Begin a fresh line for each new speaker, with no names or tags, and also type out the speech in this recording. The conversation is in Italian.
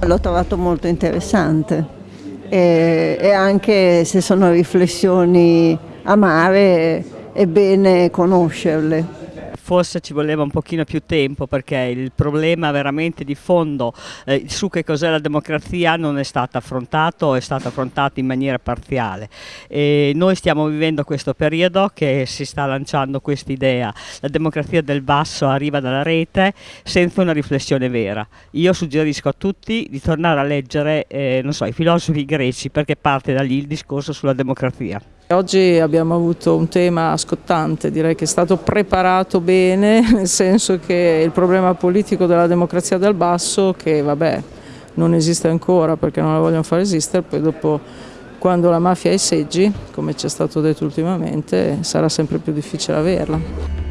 l'ho trovato molto interessante. E, e anche se sono riflessioni amare è bene conoscerle
forse ci voleva un pochino più tempo perché il problema veramente di fondo eh, su che cos'è la democrazia non è stato affrontato è stato affrontato in maniera parziale. E noi stiamo vivendo questo periodo che si sta lanciando questa idea, la democrazia del basso arriva dalla rete senza una riflessione vera. Io suggerisco a tutti di tornare a leggere eh, so, i filosofi greci perché parte da lì il discorso sulla democrazia.
Oggi abbiamo avuto un tema scottante, direi che è stato preparato bene, nel senso che il problema politico della democrazia dal basso, che vabbè non esiste ancora perché non la vogliono far esistere, poi dopo quando la mafia ha i seggi, come ci è stato detto ultimamente, sarà sempre più difficile averla.